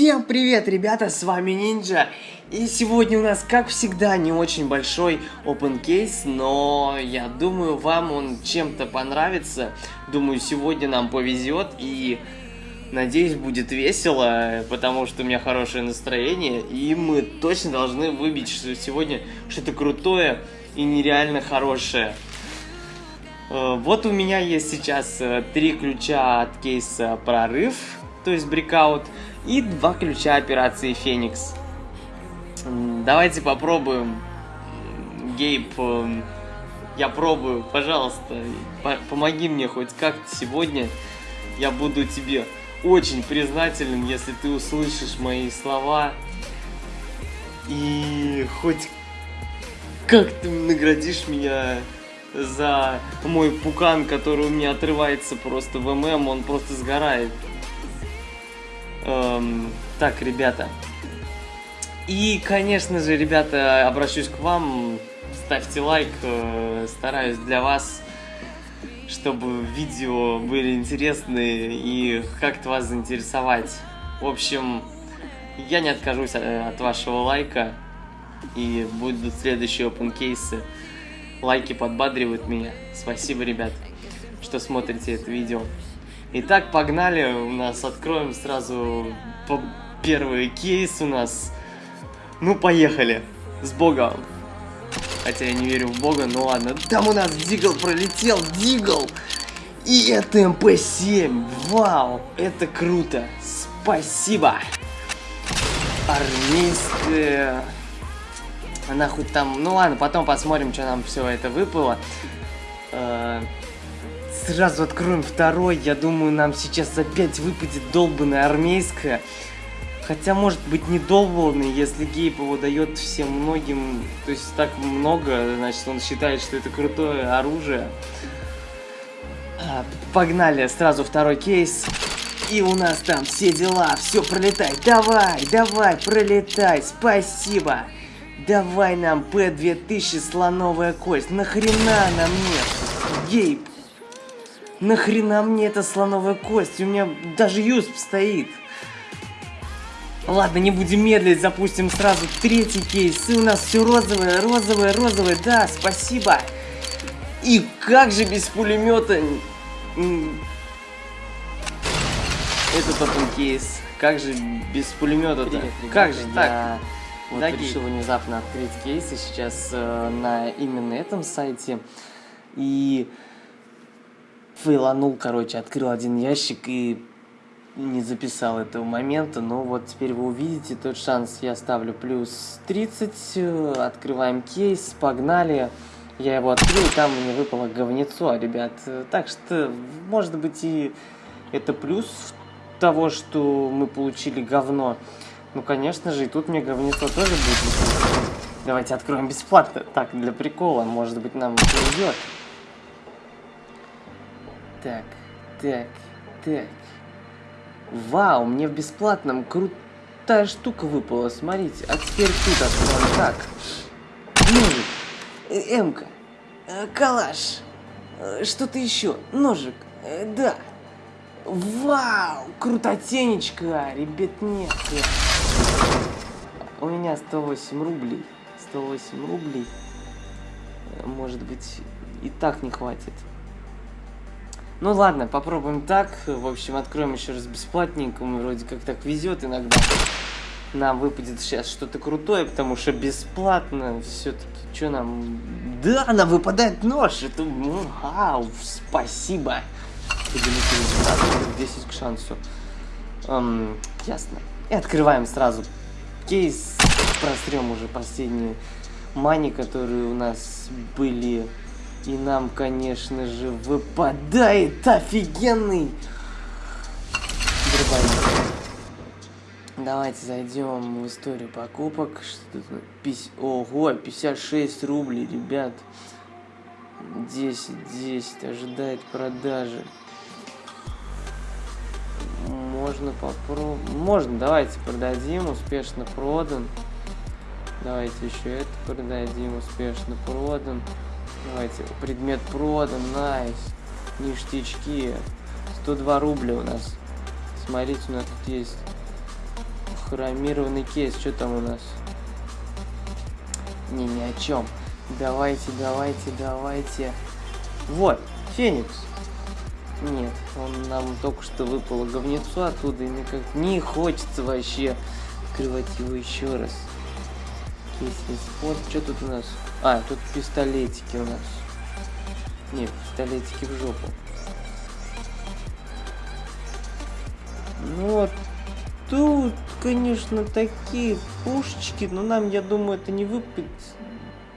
Всем привет, ребята, с вами Нинджа. И сегодня у нас, как всегда, не очень большой open case, но я думаю, вам он чем-то понравится. Думаю, сегодня нам повезет и надеюсь, будет весело, потому что у меня хорошее настроение. И мы точно должны выбить что сегодня что-то крутое и нереально хорошее. Э, вот у меня есть сейчас э, три ключа от кейса прорыв, то есть брикаут, и два ключа операции Феникс. Давайте попробуем. Гейб, э, я пробую, пожалуйста, помоги мне хоть как-то сегодня. Я буду тебе очень признателен, если ты услышишь мои слова и хоть как ты наградишь меня за мой пукан, который у меня отрывается просто в ММ, он просто сгорает. Эм, так, ребята. И, конечно же, ребята, обращусь к вам. Ставьте лайк, э, стараюсь для вас, чтобы видео были интересные и как-то вас заинтересовать. В общем, я не откажусь э, от вашего лайка и будут следующие open кейсы. Лайки подбадривают меня. Спасибо, ребят, что смотрите это видео. Итак, погнали. У нас откроем сразу первый кейс у нас. Ну, поехали. С Богом. Хотя я не верю в Бога, но ладно. Там у нас Дигл пролетел. Дигл! И это МП-7. Вау, это круто. Спасибо. Армейская... Она хоть там... Ну ладно, потом посмотрим, что нам все это выпало. Э, сразу откроем второй. Я думаю, нам сейчас опять выпадет долбанная армейская. Хотя, может быть, не долбанный, если Гейб его дает всем многим, то есть так много, значит, он считает, что это крутое оружие. А, погнали, сразу второй кейс. И у нас там все дела, все пролетай, давай, давай, пролетай, спасибо. Давай нам П-2000 слоновая кость, нахрена нам нет? Гейб, Нахрена мне эта слоновая кость? У меня даже юсп стоит. Ладно, не будем медлить, запустим сразу третий кейс. И у нас все розовое, розовое, розовое. Да, спасибо. И как же без пулемета... Это потом кейс. Как же без пулемета-то? Как же так? Вот да, решил внезапно открыть кейсы сейчас э, на именно этом сайте. И фейланул, короче, открыл один ящик и не записал этого момента, но вот теперь вы увидите тот шанс, я ставлю плюс 30, открываем кейс, погнали, я его открыл, там мне выпало говнецо, ребят, так что, может быть, и это плюс того, что мы получили говно, ну, конечно же, и тут мне говнецо тоже будет. Давайте откроем бесплатно, так, для прикола, может быть, нам повезет. Так, так, так. Вау, мне в бесплатном крутая штука выпала, смотрите. А теперь тут откроем. Так. Ножик. Э, Эмка. Э, калаш. Э, что-то еще. Ножик. Да. Вау, крутотенечка, ребят, нет. У меня 108 рублей. 108 рублей. Может быть, и так не хватит. Ну ладно, попробуем так. В общем, откроем еще раз бесплатненькому. Вроде как так везет иногда. Нам выпадет сейчас что-то крутое, потому что бесплатно все-таки. Что нам... Да, нам выпадает нож. Это... Ну, вау, спасибо. 10 к шансу. Эм, ясно. И открываем сразу кейс. Прострем уже последние мани, которые у нас были и нам, конечно же, выпадает офигенный дробовик. Давайте зайдем в историю покупок. Что тут? Ого, 56 рублей, ребят. 10, 10, ожидает продажи. Можно попробовать. Можно, давайте продадим, успешно продан. Давайте еще это продадим, успешно продан. Давайте, предмет продан, найс. Ништячки. 102 рубля у нас. Смотрите, у нас тут есть Хромированный кейс, что там у нас? Не, ни о чем. Давайте, давайте, давайте. Вот, Феникс. Нет, он нам только что выпало говнецо оттуда, и мне как не хочется вообще открывать его еще раз. Спот. Что тут у нас? А, тут пистолетики у нас. Не, пистолетики в жопу. Ну вот, тут, конечно, такие пушечки, но нам, я думаю, это не выпадет.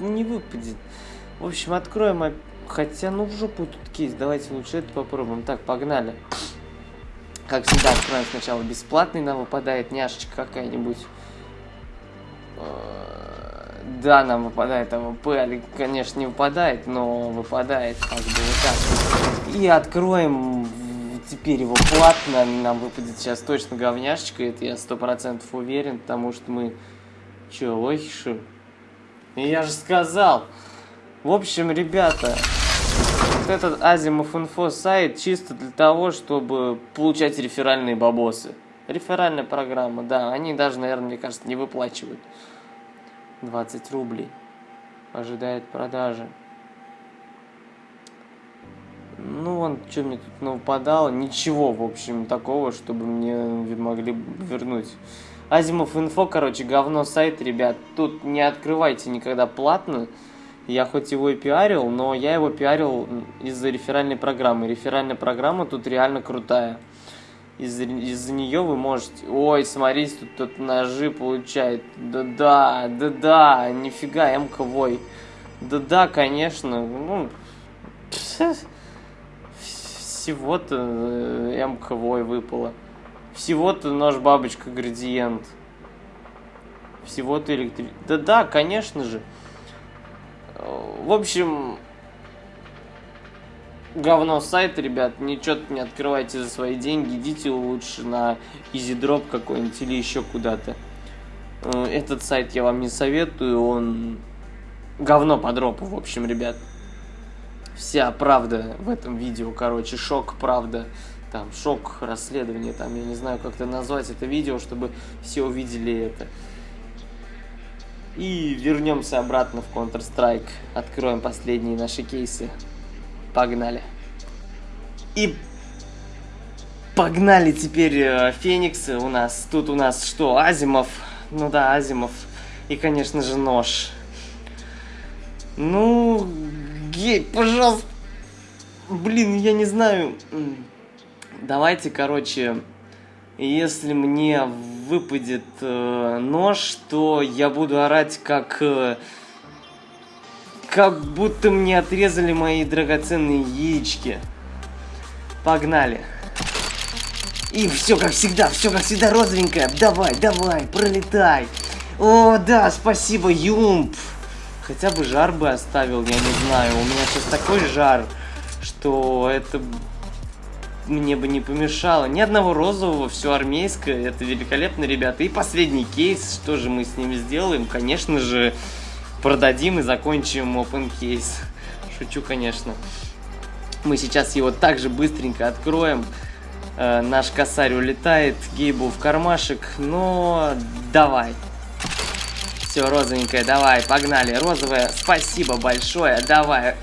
Не выпадет. В общем, откроем, хотя, ну, в жопу тут кейс. Давайте лучше это попробуем. Так, погнали. Как всегда, откроем сначала бесплатный, нам выпадает няшечка какая-нибудь. Да, нам выпадает АВП, конечно, не выпадает, но выпадает как бы вот так. И откроем теперь его платно, нам выпадет сейчас точно говняшечка, это я сто процентов уверен, потому что мы... Че, лохиши? Я же сказал! В общем, ребята, вот этот Азимов Инфо сайт чисто для того, чтобы получать реферальные бабосы. Реферальная программа, да, они даже, наверное, мне кажется, не выплачивают. 20 рублей. Ожидает продажи. Ну, вон, что мне тут нападало. Ничего, в общем, такого, чтобы мне могли вернуть. Азимов инфо, короче, говно сайт, ребят. Тут не открывайте никогда платно. Я хоть его и пиарил, но я его пиарил из-за реферальной программы. Реферальная программа тут реально крутая. Из-за из нее вы можете... Ой, смотрите, тут, тут ножи получает. Да-да, да-да, нифига, МКВой. Да-да, конечно. Ну, всего-то э, МКВой выпало. Всего-то нож бабочка градиент. Всего-то электрик... Да-да, конечно же. В общем, говно сайт, ребят. Ничего не открывайте за свои деньги. Идите лучше на EasyDrop какой-нибудь или еще куда-то. Э, этот сайт я вам не советую. Он говно по дропу, в общем, ребят. Вся правда в этом видео, короче, шок, правда. Там, шок, расследование, там, я не знаю, как это назвать это видео, чтобы все увидели это. И вернемся обратно в Counter-Strike. Откроем последние наши кейсы. Погнали. И погнали теперь э, Фениксы у нас. Тут у нас что, Азимов? Ну да, Азимов. И, конечно же, нож. Ну, гей, пожалуйста. Блин, я не знаю. Давайте, короче, если мне выпадет э, нож, то я буду орать как... Э, как будто мне отрезали мои драгоценные яички. Погнали. И все как всегда, все как всегда розовенькое. Давай, давай, пролетай. О, да, спасибо, Юмп. Хотя бы жар бы оставил, я не знаю. У меня сейчас такой жар, что это мне бы не помешало. Ни одного розового, все армейское. Это великолепно, ребята. И последний кейс, что же мы с ним сделаем? Конечно же, продадим и закончим open кейс. Шучу, конечно. Мы сейчас его также быстренько откроем. Э, наш косарь улетает, Гейбу в кармашек, но давай. Все, розовенькая, давай, погнали. Розовая, спасибо большое, давай.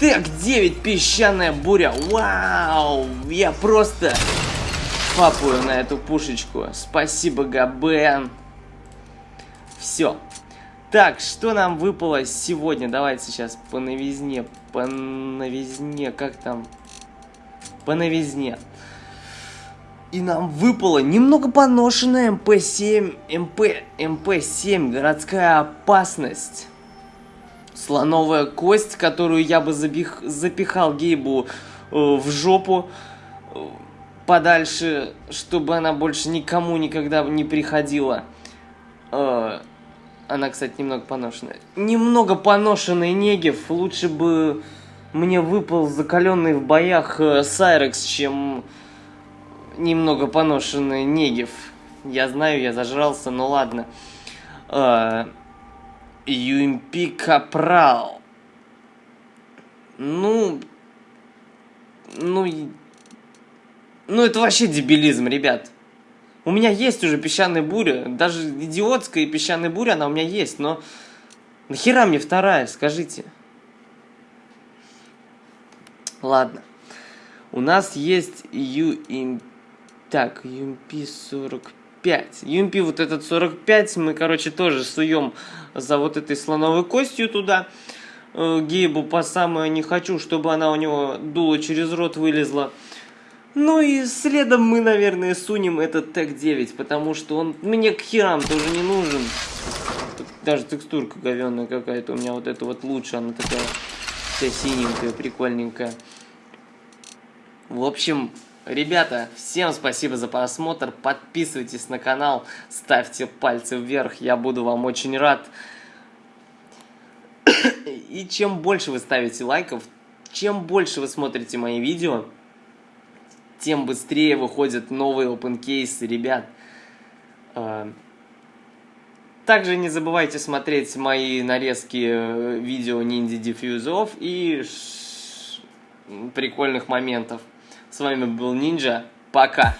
Так, 9, песчаная буря. Вау, я просто папую на эту пушечку. Спасибо, Габен. Все. Так, что нам выпало сегодня? Давайте сейчас по новизне. По новизне, как там? По новизне. И нам выпало немного поношенная МП-7, МП, МП-7, городская опасность слоновая кость, которую я бы забих, запихал Гейбу э, в жопу э, подальше, чтобы она больше никому никогда не приходила. Э, она, кстати, немного поношенная. Немного поношенный Негев. Лучше бы мне выпал закаленный в боях э, Сайрекс, чем немного поношенный Негев. Я знаю, я зажрался, но ладно. Э, Юмпи Капрал. Ну... Ну... Ну, это вообще дебилизм, ребят. У меня есть уже песчаная буря, даже идиотская песчаная буря, она у меня есть, но нахера мне вторая, скажите? Ладно. У нас есть UMP... Так, UMP 45. UMP вот этот 45 мы, короче, тоже суем за вот этой слоновой костью туда. Э, Гейбу по самое не хочу, чтобы она у него дуло через рот вылезла. Ну и следом мы, наверное, сунем этот тег 9, потому что он мне к херам тоже не нужен. Даже текстурка говенная какая-то у меня вот эта вот лучше, она такая вся синенькая, прикольненькая. В общем, ребята, всем спасибо за просмотр, подписывайтесь на канал, ставьте пальцы вверх, я буду вам очень рад. И чем больше вы ставите лайков, чем больше вы смотрите мои видео, тем быстрее выходят новые open кейсы, ребят. А, также не забывайте смотреть мои нарезки э, видео ниндзя диффьюзов и прикольных моментов. С вами был Нинджа. Пока!